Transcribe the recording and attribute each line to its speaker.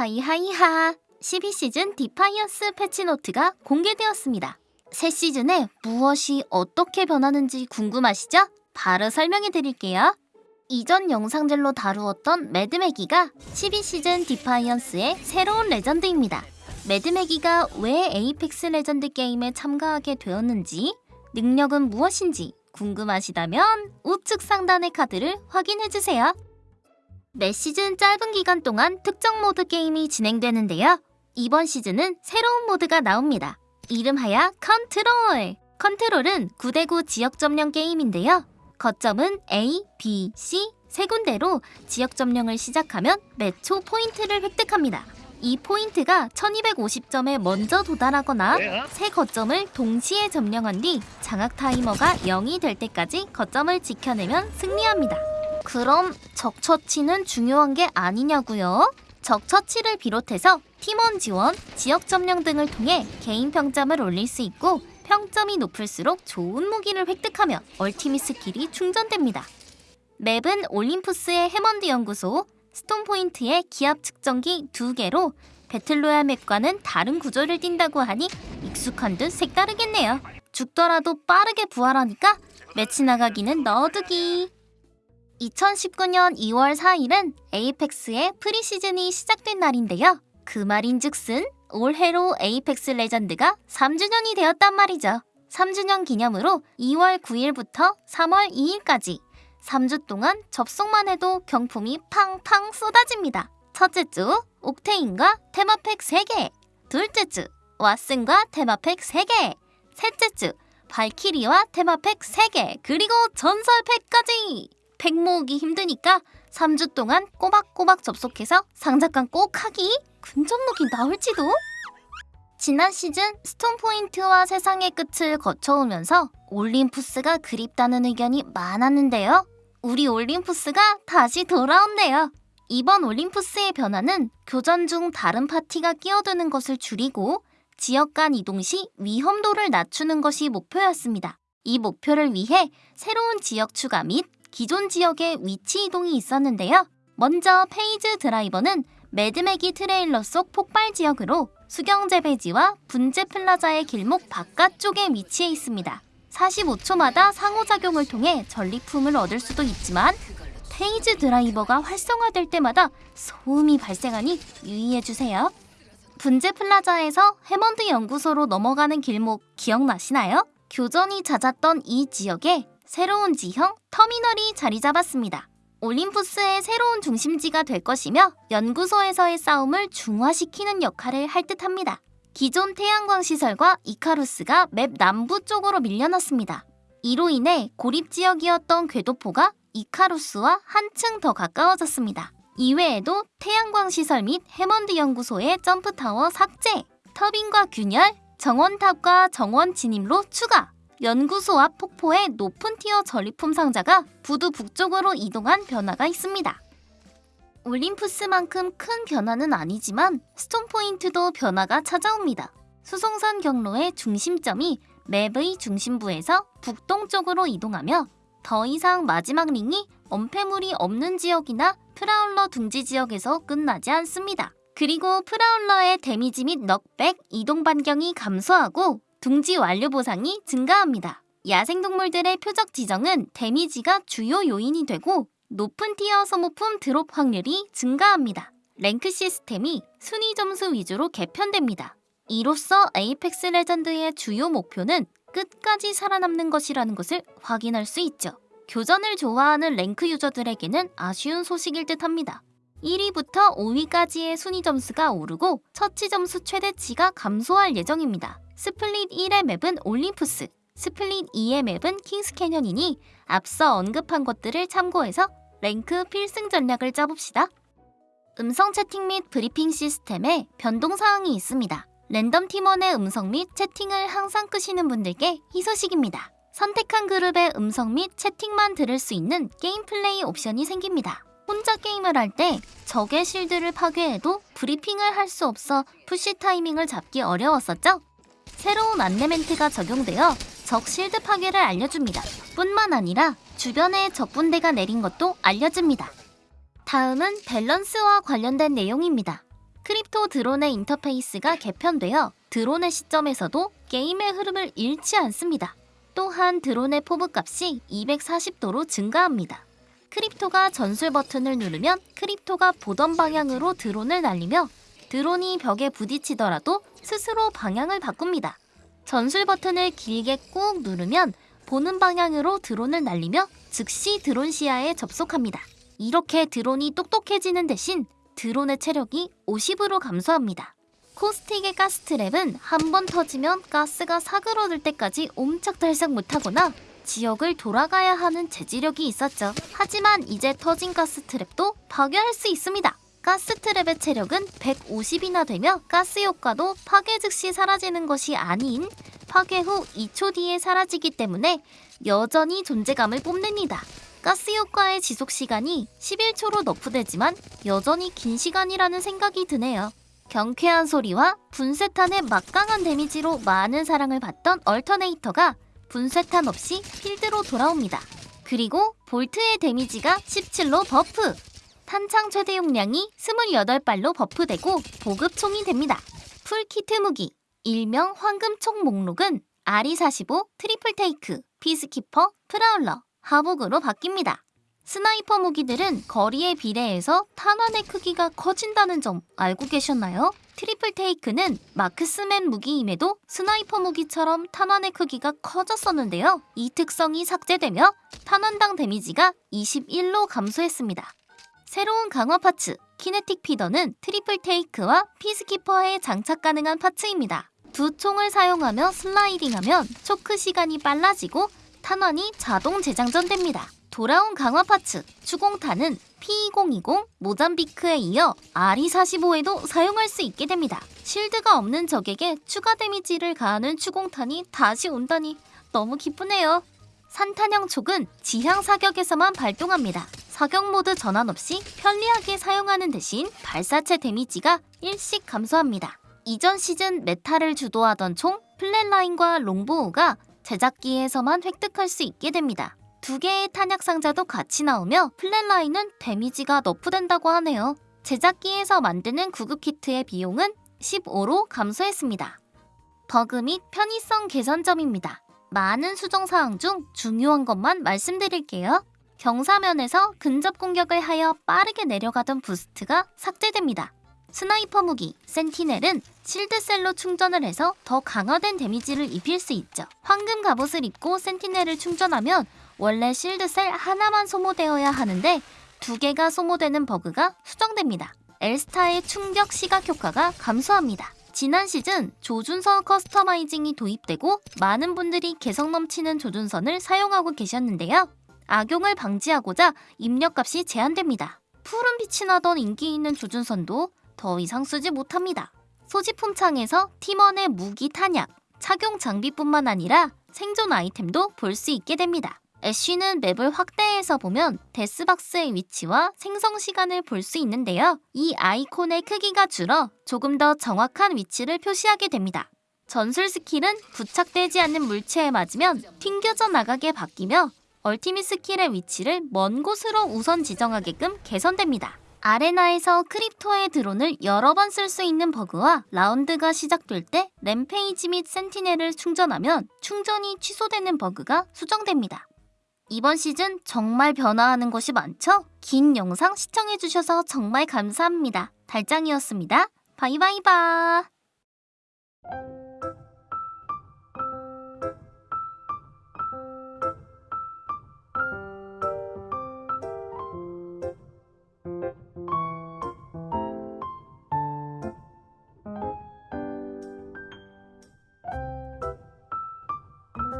Speaker 1: 하이하이하 12시즌 디파이언스 패치노트가 공개되었습니다. 새 시즌에 무엇이 어떻게 변하는지 궁금하시죠? 바로 설명해 드릴게요. 이전 영상들로 다루었던 매드매기가 12시즌 디파이언스의 새로운 레전드입니다. 매드매기가 왜 에이펙스 레전드 게임에 참가하게 되었는지, 능력은 무엇인지 궁금하시다면 우측 상단의 카드를 확인해주세요. 매 시즌 짧은 기간 동안 특정 모드 게임이 진행되는데요. 이번 시즌은 새로운 모드가 나옵니다. 이름하여 컨트롤! 컨트롤은 9대9 지역 점령 게임인데요. 거점은 A, B, C 세 군데로 지역 점령을 시작하면 매초 포인트를 획득합니다. 이 포인트가 1250점에 먼저 도달하거나 세 거점을 동시에 점령한 뒤 장악 타이머가 0이 될 때까지 거점을 지켜내면 승리합니다. 그럼 적처치는 중요한 게 아니냐고요? 적처치를 비롯해서 팀원 지원, 지역 점령 등을 통해 개인 평점을 올릴 수 있고 평점이 높을수록 좋은 무기를 획득하며 ultimate 스킬이 충전됩니다. 맵은 올림푸스의 해먼드 연구소, 스톤포인트의 기압 측정기 2개로 배틀로얄 맵과는 다른 구조를 띈다고 하니 익숙한 듯 색다르겠네요. 죽더라도 빠르게 부활하니까 매치 나가기는 넣어두기. 2019년 2월 4일은 에이펙스의 프리시즌이 시작된 날인데요. 그 말인즉슨 올해로 에이펙스 레전드가 3주년이 되었단 말이죠. 3주년 기념으로 2월 9일부터 3월 2일까지 3주 동안 접속만 해도 경품이 팡팡 쏟아집니다. 첫째 주 옥테인과 테마팩 3개 둘째 주 왓슨과 테마팩 3개 셋째 주 발키리와 테마팩 3개 그리고 전설팩까지 팩 모으기 힘드니까 3주 동안 꼬박꼬박 접속해서 상자깡 꼭 하기 근접무기 나올지도 지난 시즌 스톰 포인트와 세상의 끝을 거쳐오면서 올림푸스가 그립다는 의견이 많았는데요. 우리 올림푸스가 다시 돌아온대요. 이번 올림푸스의 변화는 교전 중 다른 파티가 끼어드는 것을 줄이고 지역 간 이동 시 위험도를 낮추는 것이 목표였습니다. 이 목표를 위해 새로운 지역 추가 및 기존 지역의 위치 이동이 있었는데요. 먼저 페이즈 드라이버는 매드매기 트레일러 속 폭발 지역으로 수경 재배지와 분재 플라자의 길목 바깥쪽에 위치해 있습니다. 45초마다 상호작용을 통해 전리품을 얻을 수도 있지만 페이즈 드라이버가 활성화될 때마다 소음이 발생하니 유의해주세요. 분재 플라자에서 해먼드 연구소로 넘어가는 길목 기억나시나요? 교전이 잦았던 이 지역에 새로운 지형 터미널이 자리 잡았습니다. 올림푸스의 새로운 중심지가 될 것이며 연구소에서의 싸움을 중화시키는 역할을 할 듯합니다. 기존 태양광 시설과 이카루스가 맵 남부 쪽으로 밀려났습니다. 이로 인해 고립 지역이었던 궤도포가 이카루스와 한층 더 가까워졌습니다. 이외에도 태양광 시설 및 해먼드 연구소의 점프타워 삭제, 터빈과 균열, 정원탑과 정원 진입로 추가, 연구소 앞 폭포의 높은 tier 전리품 상자가 부두 북쪽으로 이동한 변화가 있습니다. 올림푸스만큼 큰 변화는 아니지만 스톰포인트도 변화가 찾아옵니다. 수송선 경로의 중심점이 맵의 중심부에서 북동쪽으로 이동하며 더 이상 마지막 링이 엄폐물이 없는 지역이나 프라울러 둥지 지역에서 끝나지 않습니다. 그리고 프라울러의 데미지 및 knockback, 이동 반경이 감소하고 둥지 완료 보상이 증가합니다. 야생동물들의 표적 지정은 데미지가 주요 요인이 되고 높은 tier 소모품 드롭 확률이 증가합니다. 랭크 시스템이 순위 점수 위주로 개편됩니다. 이로써 에이펙스 레전드의 주요 목표는 끝까지 살아남는 것이라는 것을 확인할 수 있죠. 교전을 좋아하는 랭크 유저들에게는 아쉬운 소식일 듯 합니다. 1위부터 5위까지의 순위 점수가 오르고 처치 점수 최대치가 감소할 예정입니다. 스플릿 1의 맵은 올림푸스, 스플릿 2의 맵은 킹스 캐년이니 앞서 언급한 것들을 참고해서 랭크 필승 전략을 짜봅시다. 음성 채팅 및 브리핑 시스템에 변동 사항이 있습니다. 랜덤 팀원의 음성 및 채팅을 항상 끄시는 분들께 희소식입니다. 선택한 그룹의 음성 및 채팅만 들을 수 있는 게임 플레이 옵션이 생깁니다. 혼자 게임을 할 때 적의 실드를 파괴해도 브리핑을 할 수 없어 푸시 타이밍을 잡기 어려웠었죠? 새로운 안내 멘트가 적용되어 적 실드 파괴를 알려줍니다. 뿐만 아니라 주변에 적 분대가 내린 것도 알려줍니다. 다음은 밸런스와 관련된 내용입니다. 크립토 드론의 인터페이스가 개편되어 드론의 시점에서도 게임의 흐름을 잃지 않습니다. 또한 드론의 FOV 값이 240도로 증가합니다. 크립토가 전술 버튼을 누르면 크립토가 보던 방향으로 드론을 날리며 드론이 벽에 부딪히더라도 스스로 방향을 바꿉니다. 전술 버튼을 길게 꾹 누르면 보는 방향으로 드론을 날리며 즉시 드론 시야에 접속합니다. 이렇게 드론이 똑똑해지는 대신 드론의 체력이 50으로 감소합니다. 코스틱의 가스 트랩은 한 번 터지면 가스가 사그러들 때까지 옴짝달싹 못하거나 지역을 돌아가야 하는 재지력이 있었죠. 하지만 이제 터진 가스 트랩도 파괴할 수 있습니다. 가스 트랩의 체력은 150이나 되며 가스 효과도 파괴 즉시 사라지는 것이 아닌 파괴 후 2초 뒤에 사라지기 때문에 여전히 존재감을 뽐냅니다. 가스 효과의 지속 시간이 11초로 너프되지만 여전히 긴 시간이라는 생각이 드네요. 경쾌한 소리와 분쇄탄의 막강한 데미지로 많은 사랑을 받던 얼터네이터가 분쇄탄 없이 필드로 돌아옵니다. 그리고 볼트의 데미지가 17로 buff! 탄창 최대 용량이 28발로 buff되고 보급총이 됩니다. full kit 무기, 일명 황금총 목록은 RE45, 트리플 테이크, 피스키퍼, 프라울러, 하복으로 바뀝니다. 스나이퍼 무기들은 거리에 비례해서 탄환의 크기가 커진다는 점 알고 계셨나요? 트리플 테이크는 marksman 무기임에도 스나이퍼 무기처럼 탄환의 크기가 커졌었는데요. 이 특성이 삭제되며 탄환당 데미지가 21로 감소했습니다. 새로운 강화 parts kinetic feeder는 트리플 테이크와 피스키퍼에 장착 가능한 parts입니다. 두 총을 사용하며 슬라이딩하면 초크 시간이 빨라지고 탄환이 자동 재장전됩니다. 돌아온 강화 parts 추공탄은 P2020 모잠비크에 이어 RE45에도 사용할 수 있게 됩니다. 실드가 없는 적에게 추가 데미지를 가하는 추공탄이 다시 온다니 너무 기쁘네요. 산탄형 초크는 지향 사격에서만 발동합니다. 사격 모드 전환 없이 편리하게 사용하는 대신 발사체 데미지가 일씩 감소합니다. 이전 시즌 meta를 주도하던 총 플랫라인과 롱보우가 제작기에서만 획득할 수 있게 됩니다. 두 개의 탄약 상자도 같이 나오며 플랫라인은 데미지가 nerf된다고 하네요. 제작기에서 만드는 구급 키트의 비용은 15로 감소했습니다. 버그 및 편의성 개선점입니다. 많은 수정 사항 중 중요한 것만 말씀드릴게요. 경사면에서 근접 공격을 하여 빠르게 내려가던 boost가 삭제됩니다. 스나이퍼 무기 센티넬은 실드셀로 충전을 해서 더 강화된 데미지를 입힐 수 있죠. 황금 갑옷을 입고 센티넬을 충전하면 원래 실드셀 하나만 소모되어야 하는데 두 개가 소모되는 버그가 수정됩니다. 엘스타의 충격 시각 효과가 감소합니다. 지난 시즌 조준선 customizing이 도입되고 많은 분들이 개성 넘치는 조준선을 사용하고 계셨는데요. 악용을 방지하고자 입력값이 제한됩니다. 푸른 빛이 나던 인기 있는 조준선도 더 이상 쓰지 못합니다. 소지품 창에서 팀원의 무기 탄약, 착용 장비뿐만 아니라 생존 아이템도 볼 수 있게 됩니다. 애쉬는 맵을 확대해서 보면 death box의 위치와 생성 시간을 볼 수 있는데요. 이 아이콘의 크기가 줄어 조금 더 정확한 위치를 표시하게 됩니다. 전술 스킬은 부착되지 않는 물체에 맞으면 튕겨져 나가게 바뀌며 ultimate 스킬의 위치를 먼 곳으로 우선 지정하게끔 개선됩니다. 아레나에서 크립토의 드론을 여러 번 쓸 수 있는 버그와 라운드가 시작될 때 램페이지 및 센티넬을 충전하면 충전이 취소되는 버그가 수정됩니다. 이번 시즌 정말 변화하는 것이 많죠? 긴 영상 시청해주셔서 정말 감사합니다. 달짱이었습니다. 바이바이바.